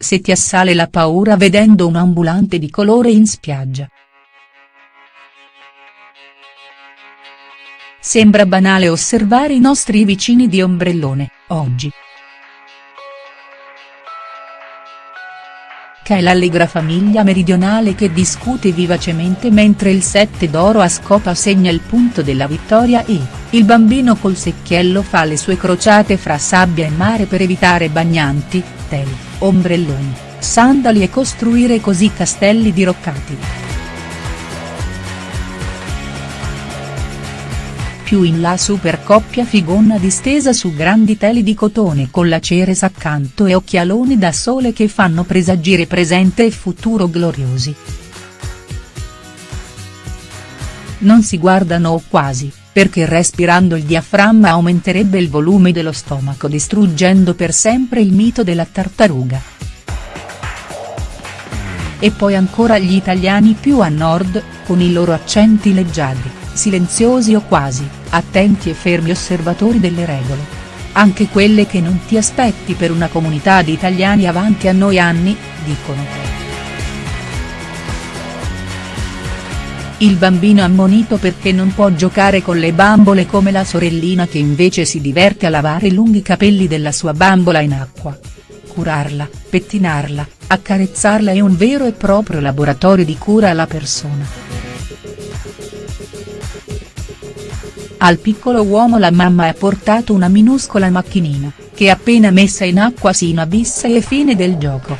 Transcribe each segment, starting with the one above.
se ti assale la paura vedendo un ambulante di colore in spiaggia. Sembra banale osservare i nostri vicini di ombrellone, oggi. È l'allegra famiglia meridionale che discute vivacemente mentre il sette d'oro a scopa segna il punto della vittoria e, il bambino col secchiello fa le sue crociate fra sabbia e mare per evitare bagnanti, teli, ombrelloni, sandali e costruire così castelli diroccati. Più in là super coppia figonna distesa su grandi teli di cotone con la Ceres accanto e occhialoni da sole che fanno presagire presente e futuro gloriosi. Non si guardano quasi, perché respirando il diaframma aumenterebbe il volume dello stomaco distruggendo per sempre il mito della tartaruga. E poi ancora gli italiani più a nord, con i loro accenti leggiadri, silenziosi o quasi, attenti e fermi osservatori delle regole. Anche quelle che non ti aspetti per una comunità di italiani avanti a noi anni, dicono. Il bambino ammonito perché non può giocare con le bambole come la sorellina che invece si diverte a lavare i lunghi capelli della sua bambola in acqua. Curarla, pettinarla, accarezzarla è un vero e proprio laboratorio di cura alla persona. Al piccolo uomo la mamma ha portato una minuscola macchinina, che appena messa in acqua si inabissa e fine del gioco.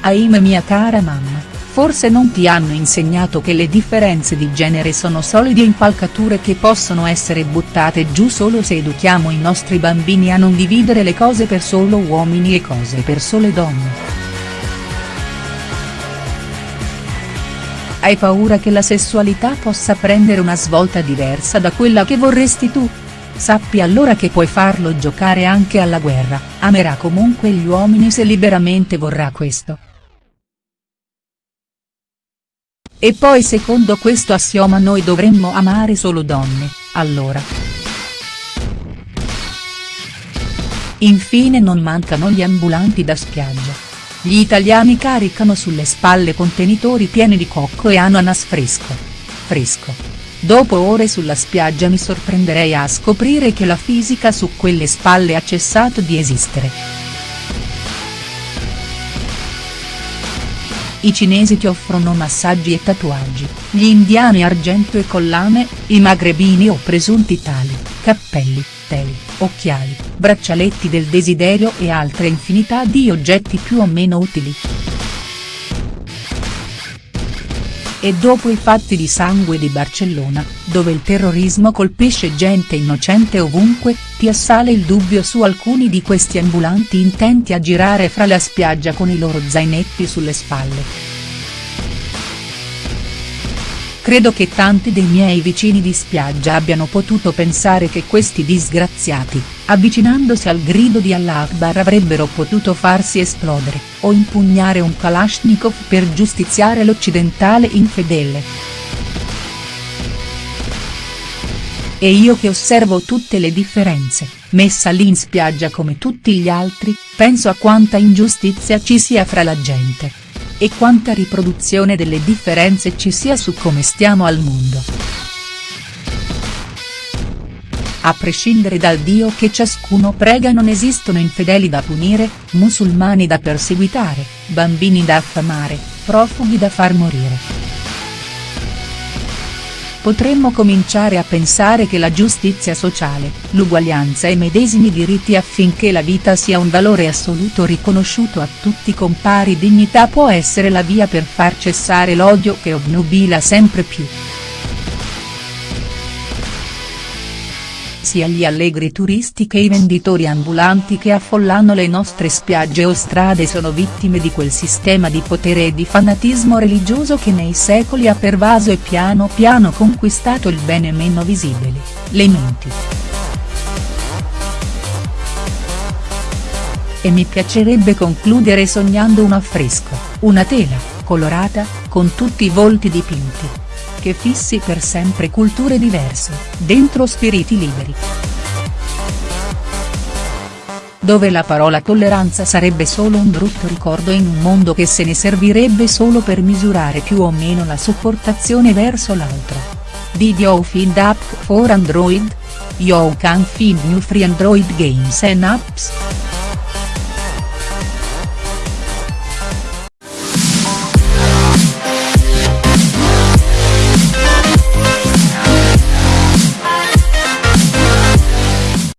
Ahimè mia cara mamma, forse non ti hanno insegnato che le differenze di genere sono solide impalcature che possono essere buttate giù solo se educhiamo i nostri bambini a non dividere le cose per solo uomini e cose per sole donne. Hai paura che la sessualità possa prendere una svolta diversa da quella che vorresti tu? Sappi allora che puoi farlo giocare anche alla guerra, amerà comunque gli uomini se liberamente vorrà questo. E poi secondo questo assioma noi dovremmo amare solo donne, allora. Infine non mancano gli ambulanti da spiaggia. Gli italiani caricano sulle spalle contenitori pieni di cocco e ananas fresco. Fresco. Dopo ore sulla spiaggia mi sorprenderei a scoprire che la fisica su quelle spalle ha cessato di esistere. I cinesi ti offrono massaggi e tatuaggi, gli indiani argento e collane, i magrebini o presunti tali, cappelli, teli, occhiali, braccialetti del desiderio e altre infinità di oggetti più o meno utili. E dopo i fatti di sangue di Barcellona, dove il terrorismo colpisce gente innocente ovunque, ti assale il dubbio su alcuni di questi ambulanti intenti a girare fra la spiaggia con i loro zainetti sulle spalle. Credo che tanti dei miei vicini di spiaggia abbiano potuto pensare che questi disgraziati, avvicinandosi al grido di Allah Akbar avrebbero potuto farsi esplodere, o impugnare un Kalashnikov per giustiziare l'occidentale infedele. E io che osservo tutte le differenze, messa lì in spiaggia come tutti gli altri, penso a quanta ingiustizia ci sia fra la gente e quanta riproduzione delle differenze ci sia su come stiamo al mondo. A prescindere dal Dio che ciascuno prega non esistono infedeli da punire, musulmani da perseguitare, bambini da affamare, profughi da far morire potremmo cominciare a pensare che la giustizia sociale, l'uguaglianza e i medesimi diritti affinché la vita sia un valore assoluto riconosciuto a tutti con pari dignità può essere la via per far cessare l'odio che obnubila sempre più. Sia gli allegri turisti che i venditori ambulanti che affollano le nostre spiagge o strade sono vittime di quel sistema di potere e di fanatismo religioso che nei secoli ha pervaso e piano piano conquistato il bene meno visibili, le menti. E mi piacerebbe concludere sognando un affresco, una tela, colorata, con tutti i volti dipinti, che fissi per sempre culture diverse, dentro spiriti liberi. dove la parola tolleranza sarebbe solo un brutto ricordo in un mondo che se ne servirebbe solo per misurare più o meno la sopportazione verso l'altro. Did you find app for Android? You can find new free Android games and apps.